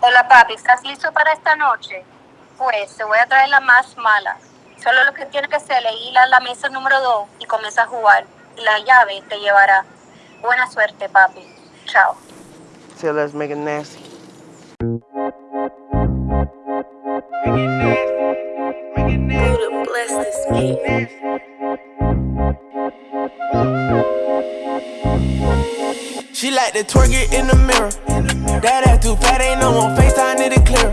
Hola papi, ¿estás listo para esta noche? Pues te voy a traer la más mala. Solo lo que tienes que hacer es ir a la mesa número 2 y comenzar a jugar. Y la llave te llevará. Buena suerte, papi. Chao. So let's make it nasty. Buddha bless this meat. She like to twerk it in the mirror. That ass too fat, ain't no one FaceTime, need it clear.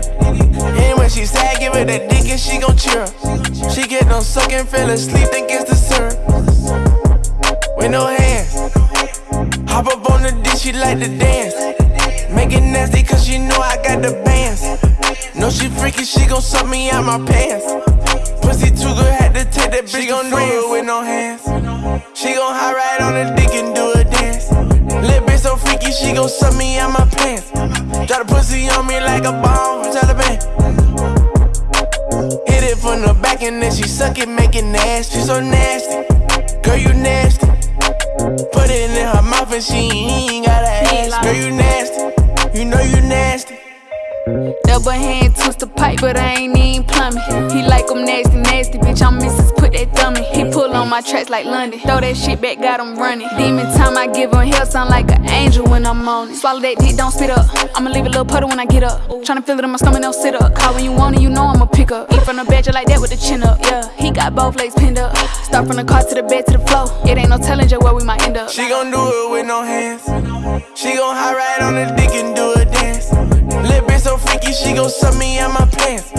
And when she sad, give her that dick and she gon' cheer. She get no sucking, fell asleep, think it's the syrup. With no hands. Hop up on the dick, she like to dance. Make it nasty, cause she know I got the bands. Know she freaky, she gon' suck me out my pants. Pussy too good, had to take that bitch. She gon' do it with no hands. She gon' high ride on the dick and do a dance. Little bitch so freaky, she gon' suck me out my pants. The back and then she suck it, make it nasty. She so nasty, girl you nasty. Put it in her mouth and she ain't gotta ask. Girl you nasty, Double hand twist the pipe, but I ain't even plumbing. He like them nasty, nasty, bitch. I'm Mrs. Put that thumb in. He pull on my tracks like London. Throw that shit back, got him running. Demon time, I give him hell, sound like an angel when I'm on it. Swallow that dick, don't spit up. I'ma leave a little puddle when I get up. Tryna feel it in my stomach, don't sit up. Call when you want it, you know I'ma pick up. Eat from the bed, like that with the chin up. Yeah, he got both legs pinned up. Start from the car to the bed to the floor. It ain't no telling just where we might end up. She gon' do it with no hands. She gon' high ride on the dick and do. Little she gon' suck me out my pants.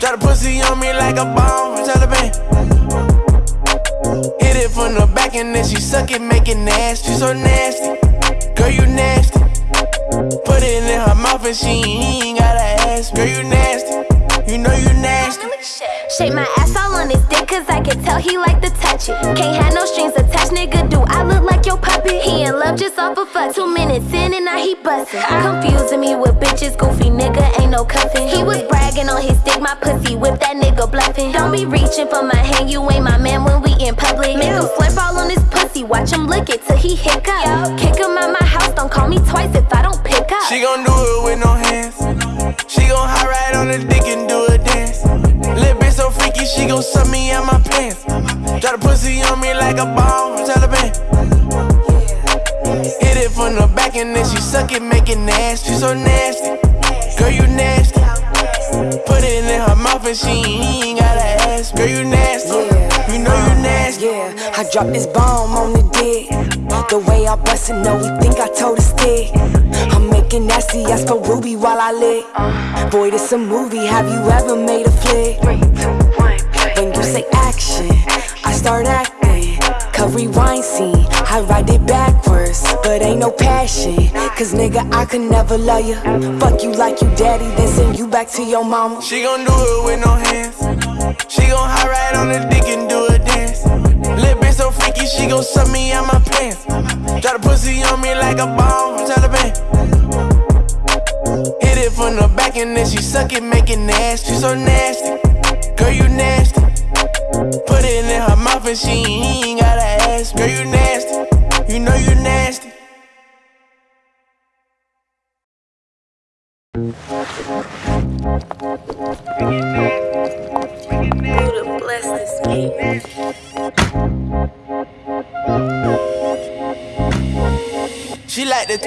Drop the pussy on me like a bomb from Taliban. Hit it from the back and then she suck it, make it nasty. She so nasty, girl you nasty. Put it in her mouth and she ain't gotta ask. Girl you nasty, you know you nasty. Shake my ass all on his dick, cause I can tell he like to touch it. Can't have no strings attached, nigga. Do I look like your puppet? He in love just off a fuck. Two minutes in and now he bustin'. Confusing me with bitches, goofy nigga, ain't no cuffin'. He was bragging on his dick, my pussy whip that nigga bluffing. Don't be reaching for my hand, you ain't my man when we in public. Make him slurp all on his pussy, watch him lick it till he hiccup. Kick him out my house, don't call me twice if I don't pick up. She gon' do it with no hands. She gon' high ride on the dick and do freaky, she gon' suck me out my pants. Drop the pussy on me like a bomb from Taliban. Hit it from the back and then she suck it, make it nasty. She so nasty, girl you nasty. Put it in her mouth and she ain't gotta ask. Girl you nasty, you know you nasty. Yeah, I dropped this bomb on the dick. The way I bust it, no, we think I told a stick. I'm making nasty ass for Ruby while I lit. Boy, this a movie, have you ever made a flick? When you say action, I start acting. Cut rewind scene, I ride it backwards. But ain't no passion, cause nigga, I could never love you. Fuck you like you daddy, then send you back to your mama. She gon' do it with no hands. She gon' high ride on the dick and do a dance. Little bitch so freaky, she gon' suck me out my pants. Drop the pussy on me like a bomb from Taliban. Hit it from the back and then she suck it, make it nasty. She so nasty, and she ain't gotta ask. Girl you nasty, you know you nasty. Buddah bless this meat. She like the.